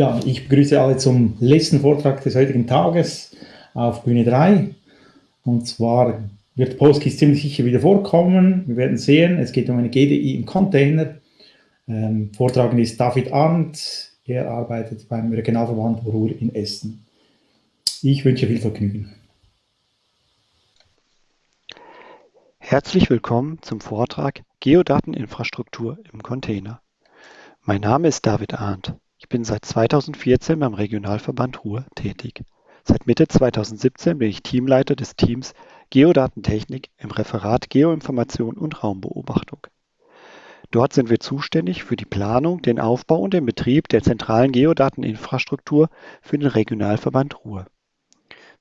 Ja, ich begrüße alle zum letzten Vortrag des heutigen Tages auf Bühne 3. Und zwar wird Postgis ziemlich sicher wieder vorkommen. Wir werden sehen, es geht um eine GDI im Container. Ähm, Vortragend ist David Arndt. Er arbeitet beim Regionalverband Ruhr in Essen. Ich wünsche viel Vergnügen. Herzlich willkommen zum Vortrag Geodateninfrastruktur im Container. Mein Name ist David Arndt. Ich bin seit 2014 beim Regionalverband Ruhr tätig. Seit Mitte 2017 bin ich Teamleiter des Teams Geodatentechnik im Referat Geoinformation und Raumbeobachtung. Dort sind wir zuständig für die Planung, den Aufbau und den Betrieb der zentralen Geodateninfrastruktur für den Regionalverband Ruhr.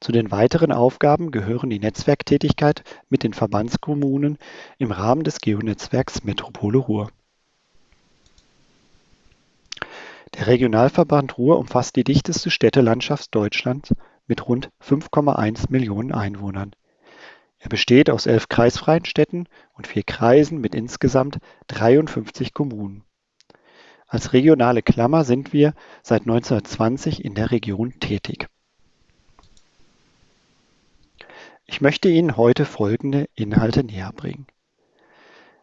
Zu den weiteren Aufgaben gehören die Netzwerktätigkeit mit den Verbandskommunen im Rahmen des Geonetzwerks Metropole Ruhr. Der Regionalverband Ruhr umfasst die dichteste Städtelandschaft Deutschlands mit rund 5,1 Millionen Einwohnern. Er besteht aus elf kreisfreien Städten und vier Kreisen mit insgesamt 53 Kommunen. Als regionale Klammer sind wir seit 1920 in der Region tätig. Ich möchte Ihnen heute folgende Inhalte näherbringen.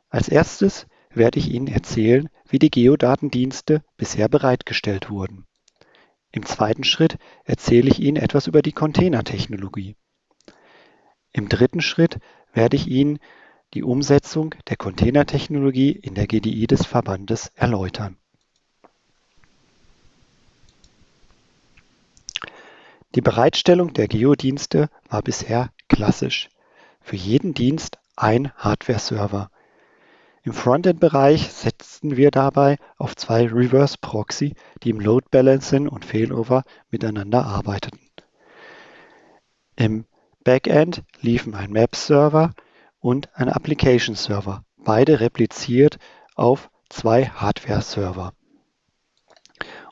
Als erstes werde ich Ihnen erzählen, wie die Geodatendienste bisher bereitgestellt wurden. Im zweiten Schritt erzähle ich Ihnen etwas über die Containertechnologie. Im dritten Schritt werde ich Ihnen die Umsetzung der Containertechnologie in der GDI des Verbandes erläutern. Die Bereitstellung der Geodienste war bisher klassisch. Für jeden Dienst ein Hardware-Server. Im Frontend-Bereich setzten wir dabei auf zwei Reverse Proxy, die im Load Balancing und Failover miteinander arbeiteten. Im Backend liefen ein Map-Server und ein Application-Server, beide repliziert auf zwei Hardware-Server.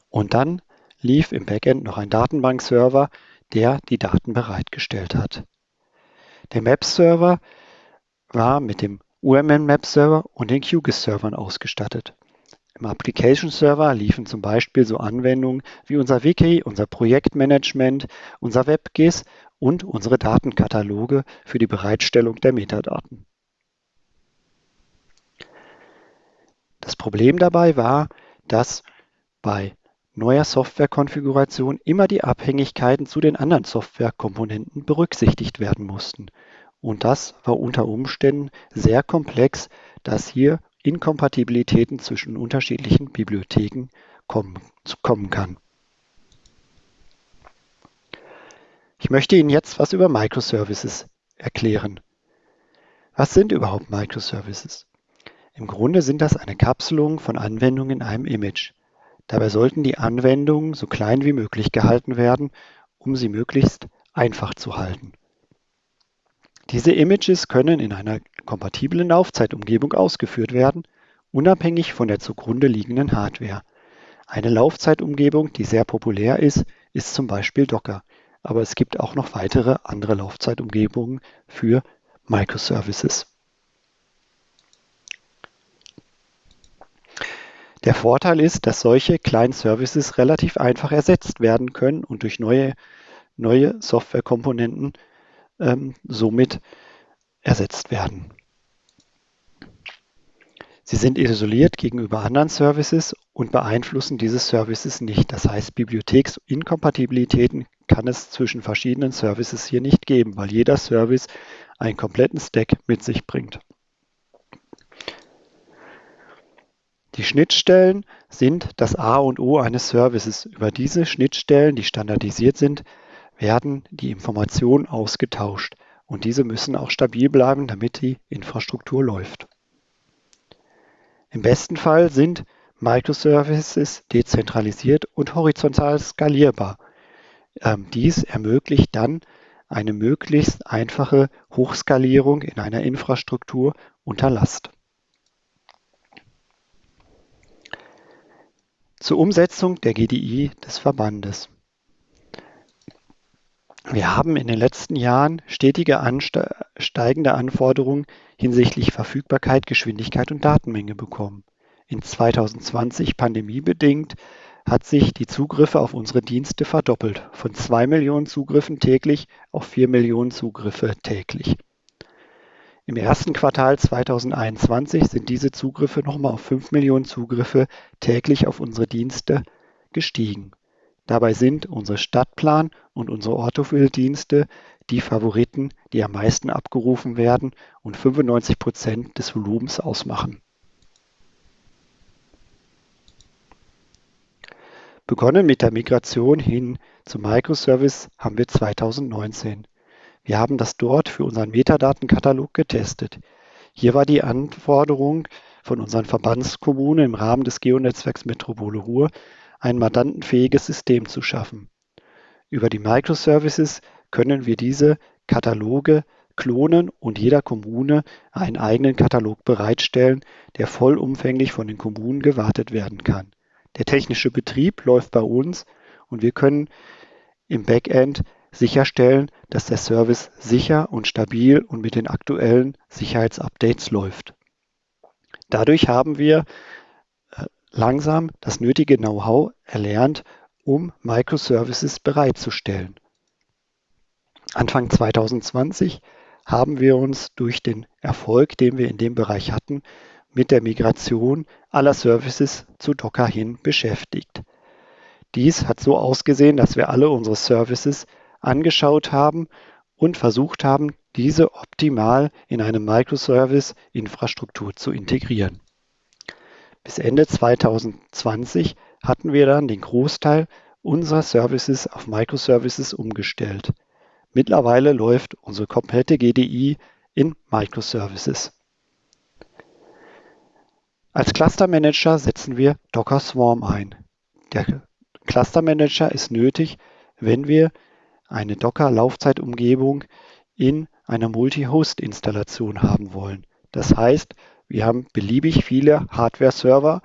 Und dann lief im Backend noch ein Datenbank-Server, der die Daten bereitgestellt hat. Der Map-Server war mit dem UML Map Server und den QGIS-Servern ausgestattet. Im Application Server liefen zum Beispiel so Anwendungen wie unser Wiki, unser Projektmanagement, unser WebGIS und unsere Datenkataloge für die Bereitstellung der Metadaten. Das Problem dabei war, dass bei neuer Softwarekonfiguration immer die Abhängigkeiten zu den anderen Softwarekomponenten berücksichtigt werden mussten und das war unter Umständen sehr komplex, dass hier Inkompatibilitäten zwischen unterschiedlichen Bibliotheken kommen, kommen kann. Ich möchte Ihnen jetzt was über Microservices erklären. Was sind überhaupt Microservices? Im Grunde sind das eine Kapselung von Anwendungen in einem Image. Dabei sollten die Anwendungen so klein wie möglich gehalten werden, um sie möglichst einfach zu halten. Diese Images können in einer kompatiblen Laufzeitumgebung ausgeführt werden, unabhängig von der zugrunde liegenden Hardware. Eine Laufzeitumgebung, die sehr populär ist, ist zum Beispiel Docker, aber es gibt auch noch weitere andere Laufzeitumgebungen für Microservices. Der Vorteil ist, dass solche kleinen Services relativ einfach ersetzt werden können und durch neue, neue Softwarekomponenten ähm, somit ersetzt werden. Sie sind isoliert gegenüber anderen Services und beeinflussen diese Services nicht. Das heißt, Bibliotheksinkompatibilitäten kann es zwischen verschiedenen Services hier nicht geben, weil jeder Service einen kompletten Stack mit sich bringt. Die Schnittstellen sind das A und O eines Services. Über diese Schnittstellen, die standardisiert sind, werden die Informationen ausgetauscht und diese müssen auch stabil bleiben, damit die Infrastruktur läuft. Im besten Fall sind Microservices dezentralisiert und horizontal skalierbar. Ähm, dies ermöglicht dann eine möglichst einfache Hochskalierung in einer Infrastruktur unter Last. Zur Umsetzung der GDI des Verbandes. Wir haben in den letzten Jahren stetige steigende Anforderungen hinsichtlich Verfügbarkeit, Geschwindigkeit und Datenmenge bekommen. In 2020 pandemiebedingt hat sich die Zugriffe auf unsere Dienste verdoppelt, von 2 Millionen Zugriffen täglich auf 4 Millionen Zugriffe täglich. Im ersten Quartal 2021 sind diese Zugriffe nochmal auf 5 Millionen Zugriffe täglich auf unsere Dienste gestiegen. Dabei sind unsere Stadtplan und unsere Orthophil-Dienste die Favoriten, die am meisten abgerufen werden und 95 Prozent des Volumens ausmachen. Begonnen mit der Migration hin zum Microservice haben wir 2019. Wir haben das dort für unseren Metadatenkatalog getestet. Hier war die Anforderung von unseren Verbandskommunen im Rahmen des Geonetzwerks Metropole Ruhr, ein mandantenfähiges System zu schaffen. Über die Microservices können wir diese Kataloge klonen und jeder Kommune einen eigenen Katalog bereitstellen, der vollumfänglich von den Kommunen gewartet werden kann. Der technische Betrieb läuft bei uns und wir können im Backend sicherstellen, dass der Service sicher und stabil und mit den aktuellen Sicherheitsupdates läuft. Dadurch haben wir langsam das nötige Know-how erlernt, um Microservices bereitzustellen. Anfang 2020 haben wir uns durch den Erfolg, den wir in dem Bereich hatten, mit der Migration aller Services zu Docker hin beschäftigt. Dies hat so ausgesehen, dass wir alle unsere Services angeschaut haben und versucht haben, diese optimal in eine Microservice-Infrastruktur zu integrieren. Bis Ende 2020 hatten wir dann den Großteil unserer Services auf Microservices umgestellt. Mittlerweile läuft unsere komplette GDI in Microservices. Als Cluster Manager setzen wir Docker Swarm ein. Der Cluster Manager ist nötig, wenn wir eine Docker-Laufzeitumgebung in einer Multi-Host-Installation haben wollen. Das heißt, wir haben beliebig viele Hardware-Server,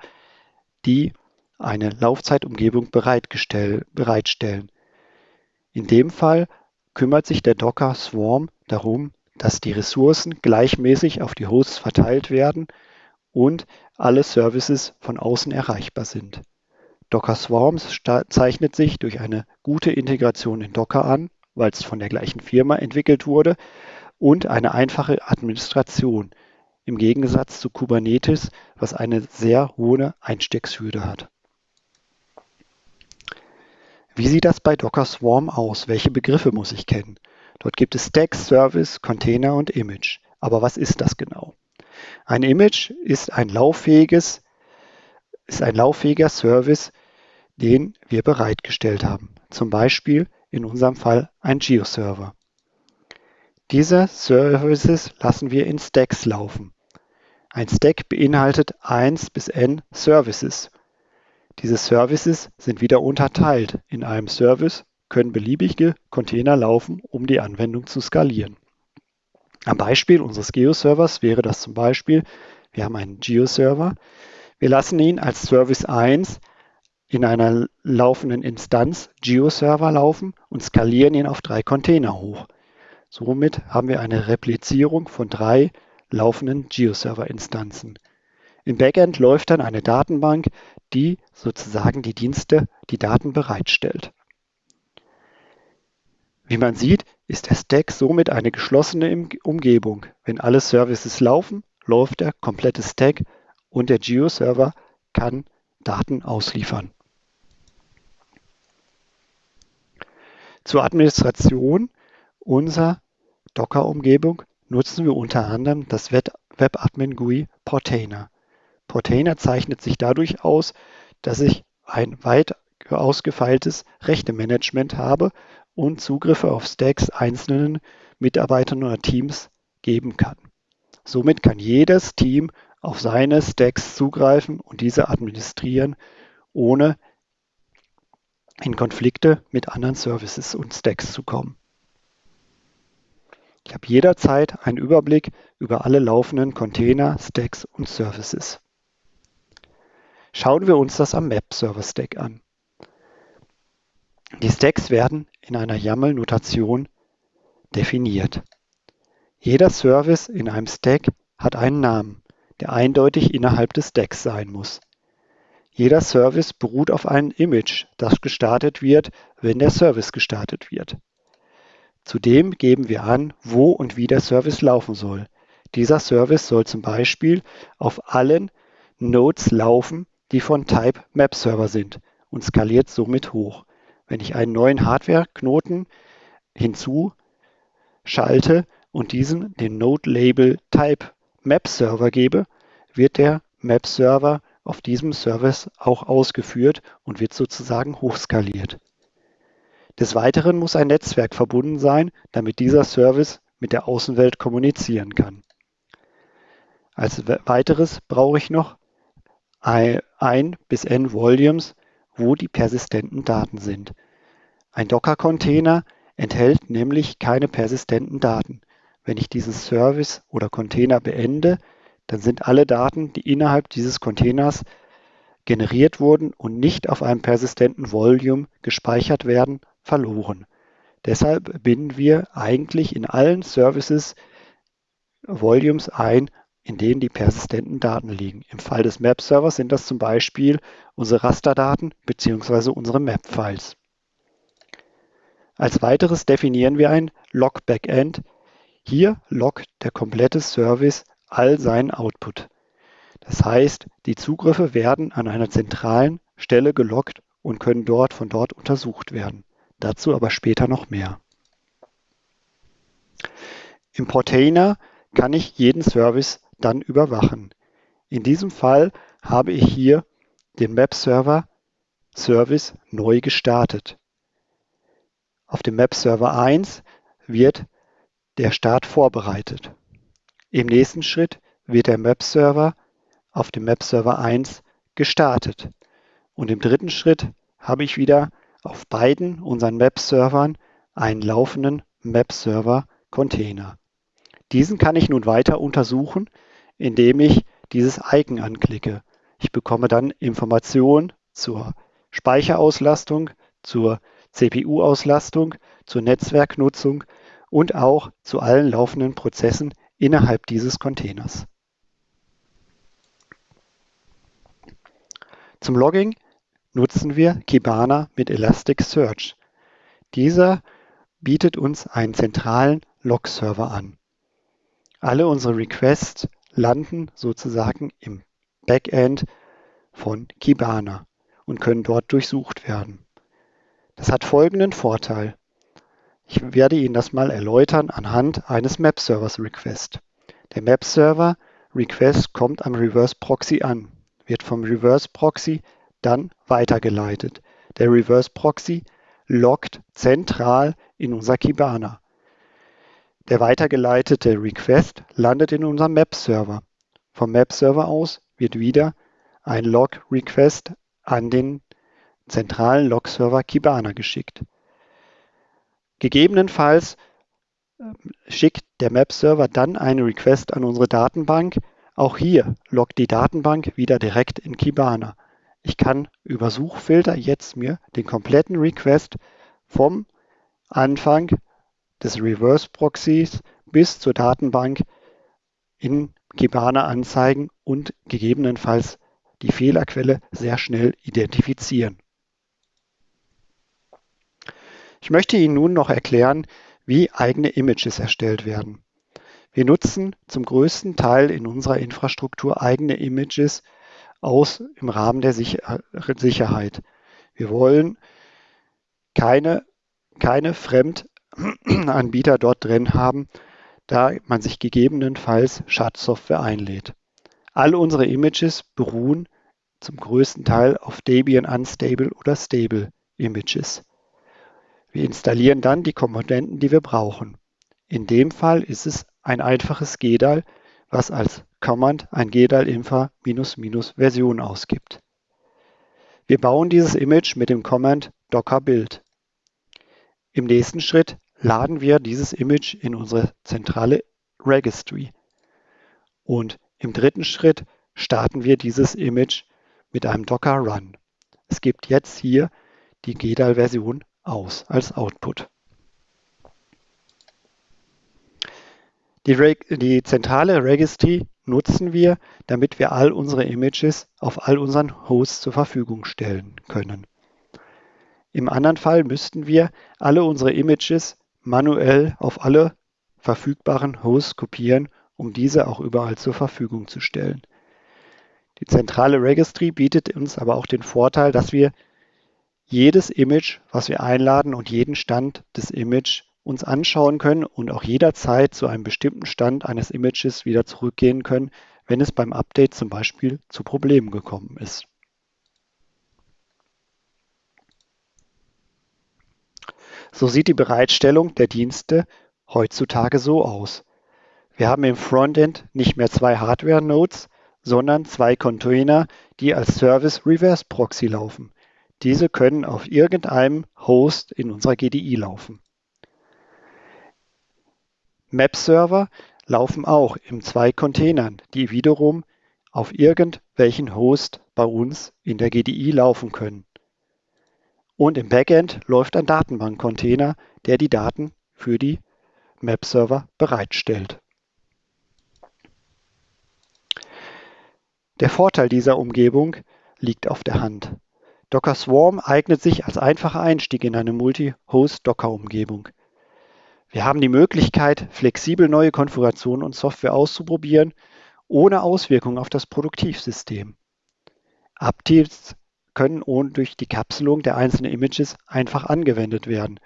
die eine Laufzeitumgebung bereitstellen. In dem Fall kümmert sich der Docker Swarm darum, dass die Ressourcen gleichmäßig auf die Hosts verteilt werden und alle Services von außen erreichbar sind. Docker Swarms zeichnet sich durch eine gute Integration in Docker an, weil es von der gleichen Firma entwickelt wurde, und eine einfache Administration im Gegensatz zu Kubernetes, was eine sehr hohe Einstiegshürde hat. Wie sieht das bei Docker Swarm aus? Welche Begriffe muss ich kennen? Dort gibt es Stack, Service, Container und Image. Aber was ist das genau? Ein Image ist ein lauffähiges, ist ein lauffähiger Service, den wir bereitgestellt haben. Zum Beispiel in unserem Fall ein Geo-Server. Diese Services lassen wir in Stacks laufen. Ein Stack beinhaltet 1 bis n Services. Diese Services sind wieder unterteilt. In einem Service können beliebige Container laufen, um die Anwendung zu skalieren. Am Beispiel unseres Geo-Servers wäre das zum Beispiel, wir haben einen Geo-Server, wir lassen ihn als Service 1 in einer laufenden Instanz Geo-Server laufen und skalieren ihn auf drei Container hoch. Somit haben wir eine Replizierung von drei laufenden Geo-Server-Instanzen. Im Backend läuft dann eine Datenbank, die sozusagen die Dienste, die Daten bereitstellt. Wie man sieht, ist der Stack somit eine geschlossene Umgebung. Wenn alle Services laufen, läuft der komplette Stack und der Geo-Server kann Daten ausliefern. Zur Administration unserer Docker-Umgebung nutzen wir unter anderem das Webadmin GUI Portainer. Portainer zeichnet sich dadurch aus, dass ich ein weit ausgefeiltes Rechtemanagement habe und Zugriffe auf Stacks einzelnen Mitarbeitern oder Teams geben kann. Somit kann jedes Team auf seine Stacks zugreifen und diese administrieren, ohne in Konflikte mit anderen Services und Stacks zu kommen. Ich habe jederzeit einen Überblick über alle laufenden Container, Stacks und Services. Schauen wir uns das am Map-Server-Stack an. Die Stacks werden in einer YAML-Notation definiert. Jeder Service in einem Stack hat einen Namen, der eindeutig innerhalb des Stacks sein muss. Jeder Service beruht auf einem Image, das gestartet wird, wenn der Service gestartet wird. Zudem geben wir an, wo und wie der Service laufen soll. Dieser Service soll zum Beispiel auf allen Nodes laufen, die von Type Map Server sind und skaliert somit hoch. Wenn ich einen neuen Hardware-Knoten hinzuschalte und diesen den Node-Label Type Map Server gebe, wird der Map Server auf diesem Service auch ausgeführt und wird sozusagen hochskaliert. Des Weiteren muss ein Netzwerk verbunden sein, damit dieser Service mit der Außenwelt kommunizieren kann. Als weiteres brauche ich noch ein bis n Volumes, wo die persistenten Daten sind. Ein Docker-Container enthält nämlich keine persistenten Daten. Wenn ich diesen Service oder Container beende, dann sind alle Daten, die innerhalb dieses Containers generiert wurden und nicht auf einem persistenten Volume gespeichert werden, verloren. Deshalb binden wir eigentlich in allen Services Volumes ein, in denen die persistenten Daten liegen. Im Fall des Map-Servers sind das zum Beispiel unsere Rasterdaten bzw. unsere Map-Files. Als weiteres definieren wir ein Log-Backend. Hier loggt der komplette Service all seinen Output. Das heißt, die Zugriffe werden an einer zentralen Stelle geloggt und können dort von dort untersucht werden. Dazu aber später noch mehr. Im Portainer kann ich jeden Service dann überwachen. In diesem Fall habe ich hier den Webserver Service neu gestartet. Auf dem Webserver 1 wird der Start vorbereitet. Im nächsten Schritt wird der Webserver auf dem Webserver 1 gestartet. Und im dritten Schritt habe ich wieder auf beiden unseren Webservern einen laufenden Webserver-Container. Diesen kann ich nun weiter untersuchen, indem ich dieses Icon anklicke. Ich bekomme dann Informationen zur Speicherauslastung, zur CPU-Auslastung, zur Netzwerknutzung und auch zu allen laufenden Prozessen innerhalb dieses Containers. Zum Logging nutzen wir Kibana mit Elasticsearch. Dieser bietet uns einen zentralen Log-Server an. Alle unsere Requests landen sozusagen im Backend von Kibana und können dort durchsucht werden. Das hat folgenden Vorteil. Ich werde Ihnen das mal erläutern anhand eines Map-Servers Request. Der Map-Server Request kommt am Reverse Proxy an, wird vom Reverse Proxy dann weitergeleitet. Der Reverse Proxy loggt zentral in unser Kibana. Der weitergeleitete Request landet in unserem Map-Server. Vom Map-Server aus wird wieder ein Log-Request an den zentralen Log-Server Kibana geschickt. Gegebenenfalls ähm, schickt der Map-Server dann eine Request an unsere Datenbank. Auch hier loggt die Datenbank wieder direkt in Kibana. Ich kann über Suchfilter jetzt mir den kompletten Request vom Anfang des Reverse Proxys bis zur Datenbank in Kibana anzeigen und gegebenenfalls die Fehlerquelle sehr schnell identifizieren. Ich möchte Ihnen nun noch erklären, wie eigene Images erstellt werden. Wir nutzen zum größten Teil in unserer Infrastruktur eigene Images aus im Rahmen der Sicherheit. Wir wollen keine, keine Fremd Anbieter dort drin haben, da man sich gegebenenfalls Schadsoftware einlädt. Alle unsere Images beruhen zum größten Teil auf Debian Unstable oder Stable Images. Wir installieren dann die Komponenten, die wir brauchen. In dem Fall ist es ein einfaches GDAL, was als Command ein GDAL Infa Version ausgibt. Wir bauen dieses Image mit dem Command docker build. Im nächsten Schritt laden wir dieses Image in unsere zentrale Registry. Und im dritten Schritt starten wir dieses Image mit einem Docker Run. Es gibt jetzt hier die GDAL-Version aus als Output. Die, die, zentrale Registry nutzen wir, damit wir all unsere Images auf all unseren Hosts zur Verfügung stellen können. Im anderen Fall müssten wir alle unsere Images manuell auf alle verfügbaren Hosts kopieren, um diese auch überall zur Verfügung zu stellen. Die zentrale Registry bietet uns aber auch den Vorteil, dass wir jedes Image, was wir einladen und jeden Stand des Image uns anschauen können und auch jederzeit zu einem bestimmten Stand eines Images wieder zurückgehen können, wenn es beim Update zum Beispiel zu Problemen gekommen ist. So sieht die Bereitstellung der Dienste heutzutage so aus. Wir haben im Frontend nicht mehr zwei Hardware-Nodes, sondern zwei Container, die als Service Reverse Proxy laufen. Diese können auf irgendeinem Host in unserer GDI laufen. Map-Server laufen auch in zwei Containern, die wiederum auf irgendwelchen Host bei uns in der GDI laufen können. Und im Backend läuft ein Datenbank-Container, der die Daten für die Map-Server bereitstellt. Der Vorteil dieser Umgebung liegt auf der Hand. Docker Swarm eignet sich als einfacher Einstieg in eine Multi-Host-Docker-Umgebung. Wir haben die Möglichkeit, flexibel neue Konfigurationen und Software auszuprobieren, ohne Auswirkungen auf das Produktivsystem. Updates können ohne durch die Kapselung der einzelnen Images einfach angewendet werden.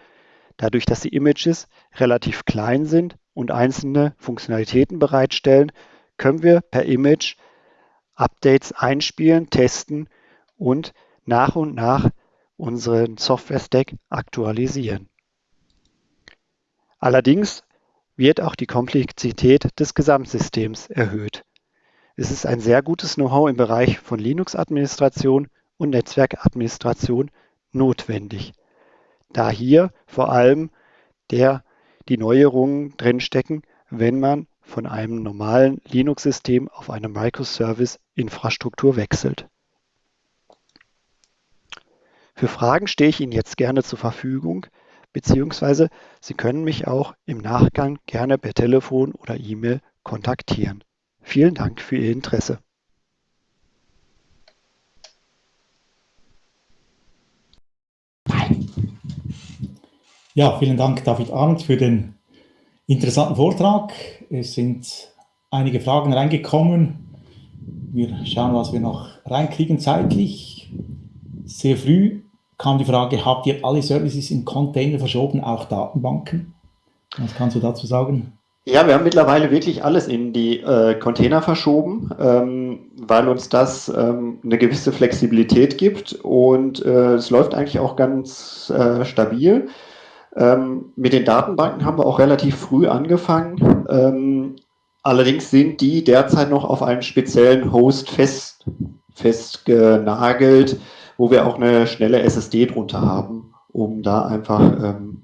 Dadurch, dass die Images relativ klein sind und einzelne Funktionalitäten bereitstellen, können wir per Image Updates einspielen, testen und nach und nach unseren Software-Stack aktualisieren. Allerdings wird auch die Komplexität des Gesamtsystems erhöht. Es ist ein sehr gutes Know-how im Bereich von Linux-Administration und Netzwerkadministration notwendig, da hier vor allem der, die Neuerungen drinstecken, wenn man von einem normalen Linux-System auf eine Microservice-Infrastruktur wechselt. Für Fragen stehe ich Ihnen jetzt gerne zur Verfügung, beziehungsweise Sie können mich auch im Nachgang gerne per Telefon oder E-Mail kontaktieren. Vielen Dank für Ihr Interesse. Ja, vielen Dank, David Arndt, für den interessanten Vortrag. Es sind einige Fragen reingekommen. Wir schauen, was wir noch reinkriegen zeitlich. Sehr früh kam die Frage, habt ihr alle Services in Container verschoben, auch Datenbanken? Was kannst du dazu sagen? Ja, wir haben mittlerweile wirklich alles in die äh, Container verschoben, ähm, weil uns das ähm, eine gewisse Flexibilität gibt und äh, es läuft eigentlich auch ganz äh, stabil. Ähm, mit den Datenbanken haben wir auch relativ früh angefangen. Ähm, allerdings sind die derzeit noch auf einem speziellen Host fest, festgenagelt, wo wir auch eine schnelle SSD drunter haben, um da einfach ähm,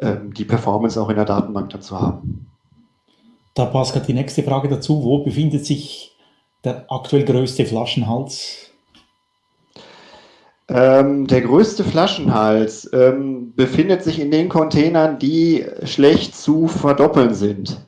ähm, die Performance auch in der Datenbank dann zu haben. Da passt gerade die nächste Frage dazu. Wo befindet sich der aktuell größte Flaschenhals ähm, der größte Flaschenhals ähm, befindet sich in den Containern, die schlecht zu verdoppeln sind.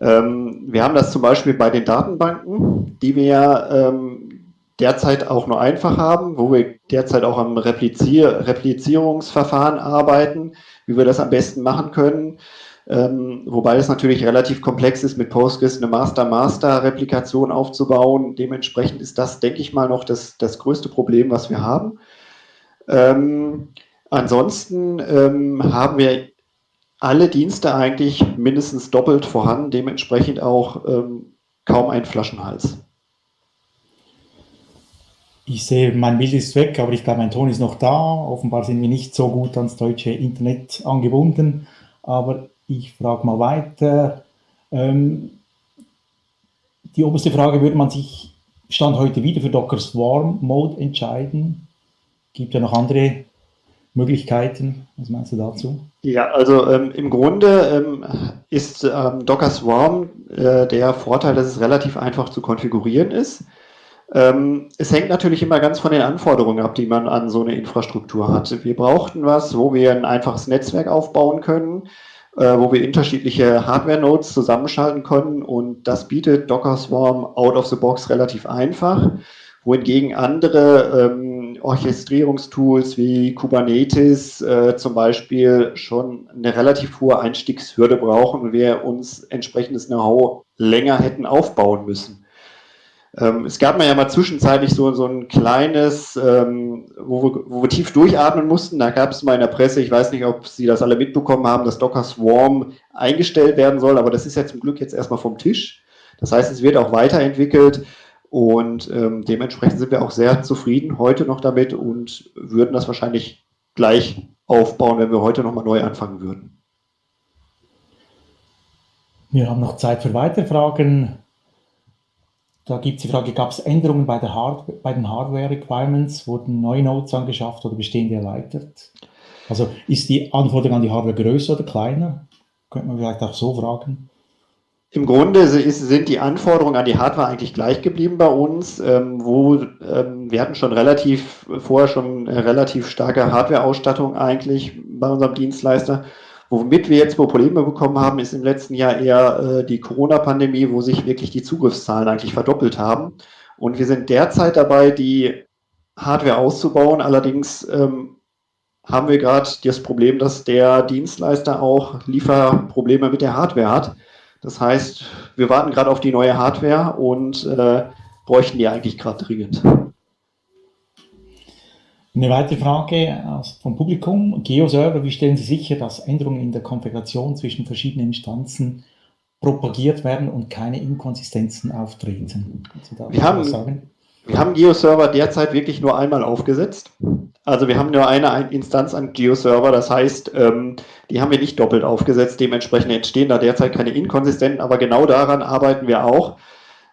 Ähm, wir haben das zum Beispiel bei den Datenbanken, die wir ähm, derzeit auch nur einfach haben, wo wir derzeit auch am Replizier Replizierungsverfahren arbeiten, wie wir das am besten machen können. Ähm, wobei es natürlich relativ komplex ist, mit Postgres eine Master-Master-Replikation aufzubauen. Dementsprechend ist das, denke ich mal, noch das, das größte Problem, was wir haben. Ähm, ansonsten ähm, haben wir alle Dienste eigentlich mindestens doppelt vorhanden, dementsprechend auch ähm, kaum ein Flaschenhals. Ich sehe, mein Bild ist weg, aber ich glaube, mein Ton ist noch da. Offenbar sind wir nicht so gut ans deutsche Internet angebunden. Aber ich frage mal weiter. Ähm, die oberste Frage, würde man sich Stand heute wieder für Docker Swarm Mode entscheiden? Gibt ja noch andere Möglichkeiten. Was meinst du dazu? Ja, also ähm, im Grunde ähm, ist ähm, Docker Swarm äh, der Vorteil, dass es relativ einfach zu konfigurieren ist. Ähm, es hängt natürlich immer ganz von den Anforderungen ab, die man an so eine Infrastruktur hat. Wir brauchten was, wo wir ein einfaches Netzwerk aufbauen können äh, wo wir unterschiedliche Hardware-Nodes zusammenschalten können und das bietet Docker Swarm out of the box relativ einfach, wohingegen andere ähm, Orchestrierungstools wie Kubernetes äh, zum Beispiel schon eine relativ hohe Einstiegshürde brauchen und wir uns entsprechendes Know-how länger hätten aufbauen müssen. Ähm, es gab mal ja mal zwischenzeitlich so, so ein kleines, ähm, wo, wir, wo wir tief durchatmen mussten. Da gab es mal in der Presse, ich weiß nicht, ob Sie das alle mitbekommen haben, dass Docker Swarm eingestellt werden soll, aber das ist ja zum Glück jetzt erstmal vom Tisch. Das heißt, es wird auch weiterentwickelt und ähm, dementsprechend sind wir auch sehr zufrieden heute noch damit und würden das wahrscheinlich gleich aufbauen, wenn wir heute nochmal neu anfangen würden. Wir haben noch Zeit für weitere Fragen. Da gibt es die Frage, gab es Änderungen bei, Hard bei den Hardware-Requirements? Wurden neue Nodes angeschafft oder bestehende erweitert? Also ist die Anforderung an die Hardware größer oder kleiner? Könnte man vielleicht auch so fragen. Im Grunde sind die Anforderungen an die Hardware eigentlich gleich geblieben bei uns, ähm, wo ähm, wir hatten schon relativ vorher schon relativ starke Hardware-Ausstattung eigentlich bei unserem Dienstleister. Womit wir jetzt Probleme bekommen haben, ist im letzten Jahr eher äh, die Corona-Pandemie, wo sich wirklich die Zugriffszahlen eigentlich verdoppelt haben. Und wir sind derzeit dabei, die Hardware auszubauen. Allerdings ähm, haben wir gerade das Problem, dass der Dienstleister auch Lieferprobleme mit der Hardware hat. Das heißt, wir warten gerade auf die neue Hardware und äh, bräuchten die eigentlich gerade dringend. Eine weitere Frage vom Publikum. Geoserver, wie stellen Sie sicher, dass Änderungen in der Konfiguration zwischen verschiedenen Instanzen propagiert werden und keine Inkonsistenzen auftreten? Wir haben, wir haben GeoServer derzeit wirklich nur einmal aufgesetzt. Also wir haben nur eine Instanz an GeoServer, das heißt, ähm, die haben wir nicht doppelt aufgesetzt. Dementsprechend entstehen da derzeit keine Inkonsistenzen, aber genau daran arbeiten wir auch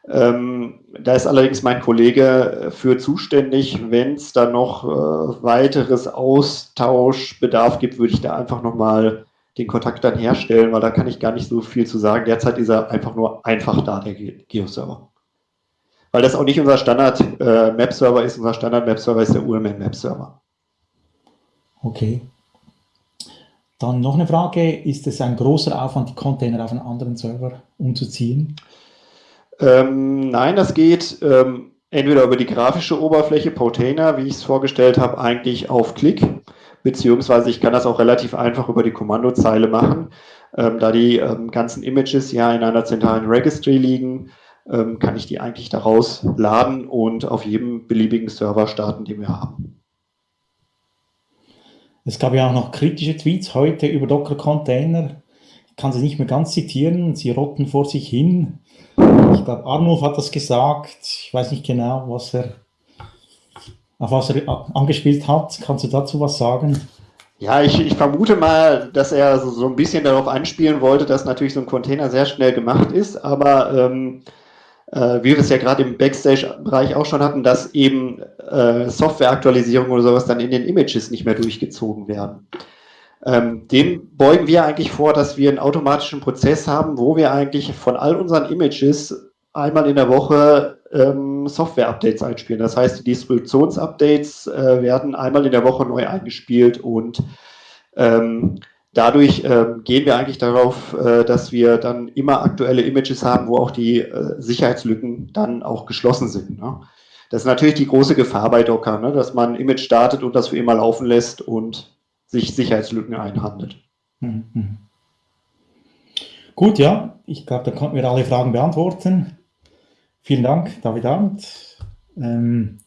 ähm, da ist allerdings mein Kollege für zuständig. Wenn es da noch äh, weiteres Austauschbedarf gibt, würde ich da einfach nochmal den Kontakt dann herstellen, weil da kann ich gar nicht so viel zu sagen. Derzeit ist er einfach nur einfach da, der Geo-Server. Weil das auch nicht unser Standard-Map-Server äh, ist. Unser Standard-Map-Server ist der UML-Map-Server. Okay. Dann noch eine Frage. Ist es ein großer Aufwand, die Container auf einen anderen Server umzuziehen? Ähm, nein, das geht ähm, entweder über die grafische Oberfläche Potainer, wie ich es vorgestellt habe, eigentlich auf Klick, beziehungsweise ich kann das auch relativ einfach über die Kommandozeile machen. Ähm, da die ähm, ganzen Images ja in einer zentralen Registry liegen, ähm, kann ich die eigentlich daraus laden und auf jedem beliebigen Server starten, den wir haben. Es gab ja auch noch kritische Tweets heute über Docker-Container. Ich kann sie nicht mehr ganz zitieren, sie rotten vor sich hin. Ich glaube, Arnulf hat das gesagt. Ich weiß nicht genau, was er, auf was er angespielt hat. Kannst du dazu was sagen? Ja, ich, ich vermute mal, dass er so, so, ein bisschen darauf anspielen wollte, dass natürlich so ein Container sehr schnell gemacht ist, aber ähm, äh, wie wir es ja gerade im Backstage-Bereich auch schon hatten, dass eben äh, Software-Aktualisierung oder sowas dann in den Images nicht mehr durchgezogen werden. Ähm, dem beugen wir eigentlich vor, dass wir einen automatischen Prozess haben, wo wir eigentlich von all unseren Images einmal in der Woche ähm, Software-Updates einspielen. Das heißt, die Distributionsupdates äh, werden einmal in der Woche neu eingespielt und ähm, dadurch äh, gehen wir eigentlich darauf, äh, dass wir dann immer aktuelle Images haben, wo auch die äh, Sicherheitslücken dann auch geschlossen sind. Ne? Das ist natürlich die große Gefahr bei Docker, ne? dass man ein Image startet und das für immer laufen lässt und sich Sicherheitslücken einhandelt. Mhm. Gut, ja, ich glaube, da konnten wir alle Fragen beantworten. Vielen Dank, David Arndt. Ähm,